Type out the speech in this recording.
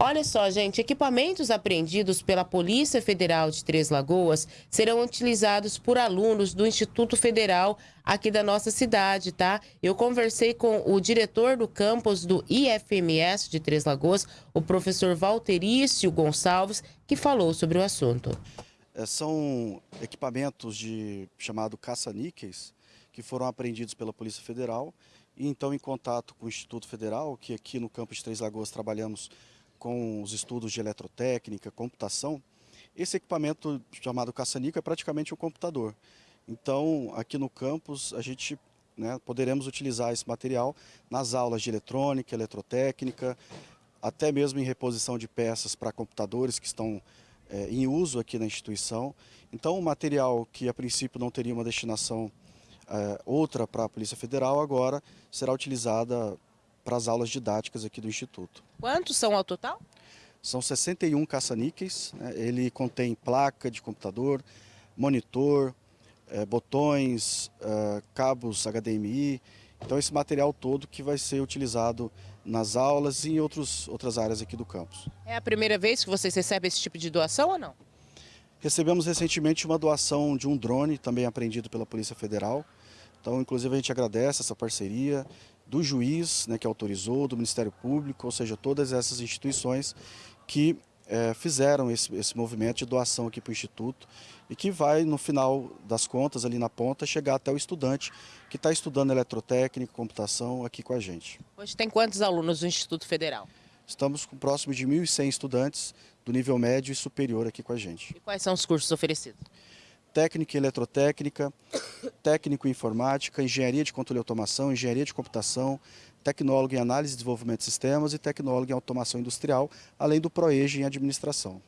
Olha só, gente, equipamentos apreendidos pela Polícia Federal de Três Lagoas serão utilizados por alunos do Instituto Federal aqui da nossa cidade, tá? Eu conversei com o diretor do campus do IFMS de Três Lagoas, o professor Valterício Gonçalves, que falou sobre o assunto. É, são equipamentos de chamado caça-níqueis que foram apreendidos pela Polícia Federal e então em contato com o Instituto Federal, que aqui no campus de Três Lagoas trabalhamos com os estudos de eletrotécnica, computação, esse equipamento chamado caça-níquel é praticamente um computador. Então, aqui no campus, a gente né, poderemos utilizar esse material nas aulas de eletrônica, eletrotécnica, até mesmo em reposição de peças para computadores que estão é, em uso aqui na instituição. Então, o material que a princípio não teria uma destinação é, outra para a Polícia Federal, agora será utilizada para as aulas didáticas aqui do Instituto. Quantos são ao total? São 61 caça-níqueis, né? ele contém placa de computador, monitor, é, botões, é, cabos HDMI, então esse material todo que vai ser utilizado nas aulas e em outros, outras áreas aqui do campus. É a primeira vez que vocês recebem esse tipo de doação ou não? Recebemos recentemente uma doação de um drone, também apreendido pela Polícia Federal. Então, inclusive, a gente agradece essa parceria do juiz né, que autorizou, do Ministério Público, ou seja, todas essas instituições que é, fizeram esse, esse movimento de doação aqui para o Instituto e que vai, no final das contas, ali na ponta, chegar até o estudante que está estudando eletrotécnica, computação aqui com a gente. Hoje tem quantos alunos do Instituto Federal? Estamos com próximo de 1.100 estudantes do nível médio e superior aqui com a gente. E quais são os cursos oferecidos? técnica em eletrotécnica, técnico em informática, engenharia de controle e automação, engenharia de computação, tecnólogo em análise e desenvolvimento de sistemas e tecnólogo em automação industrial, além do ProEG em administração.